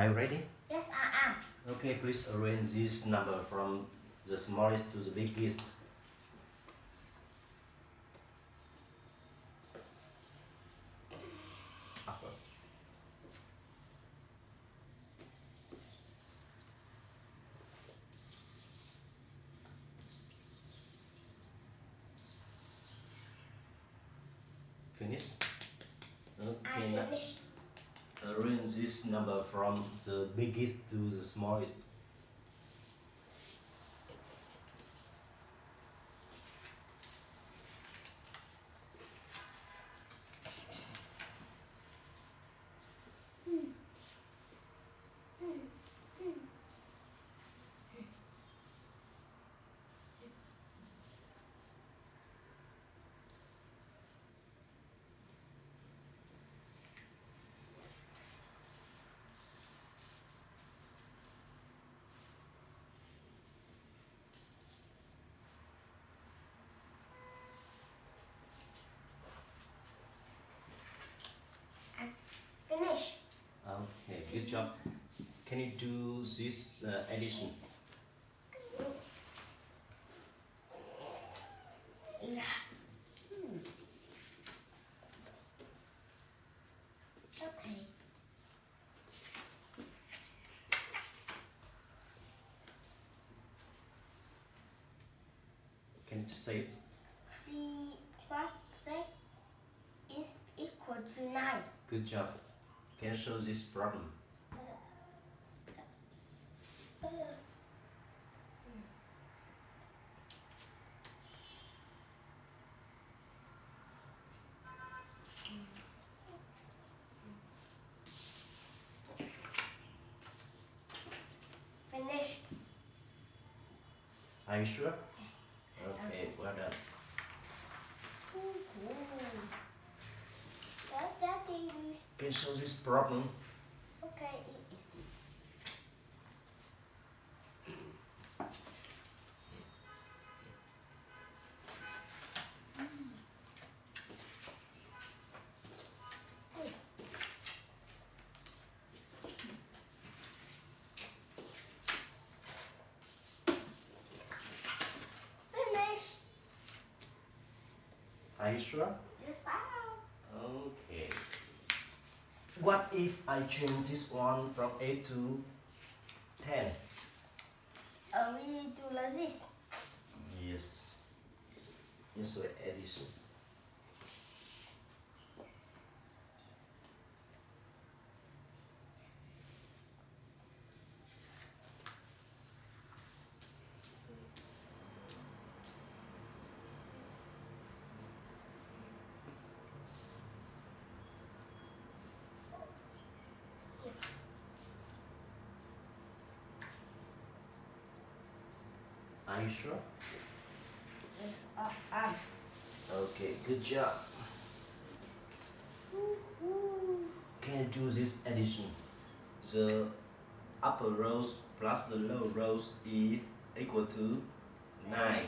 Are you ready? Yes, I am. Okay, please arrange this number from the smallest to the biggest. Finish? I Okay, now finished. Arrange this number from the biggest to the smallest. Finish. Okay, good job. Can you do this uh, addition? Yeah. Hmm. Okay. Can you say it? Three plus six is equal to nine. Good job. Can you show this problem? Finish. Are you sure? Okay, well done. Ooh. That's Daddy. Can you show this problem? Okay, it is. Finish. Are you sure? Yes, I am. Okay. What if I change this one from 8 to 10? Uh, we do like this. Yes. Yes, so addition. Are you sure? Yes, I am. Okay, good job. Can you do this addition? The upper rows plus the lower rows is equal to 9.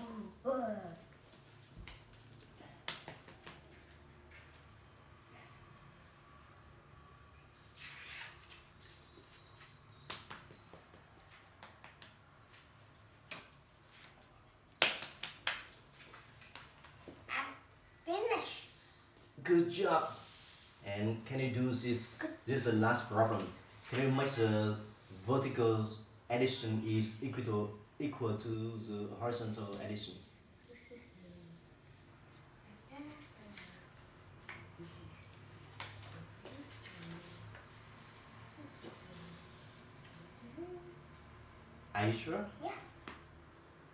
Ooh, uh. I finish. Good job. And can you do this? This is the last problem. Can you make the vertical addition is equal to, equal to the horizontal addition? Are you sure? Yes,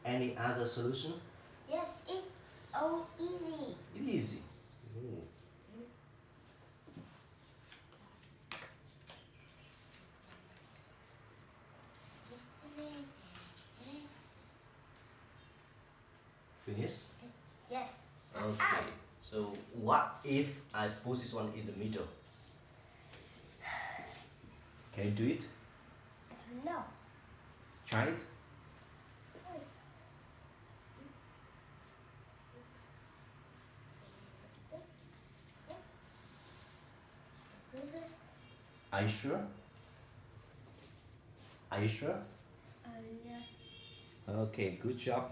Any other solution? yes, it's so easy. It is easy. Finish? Yes, Okay. So what if I put this one in the middle? Can you do it? No. Try it. Are you sure? Are you sure? Uh, yes. Okay, good job.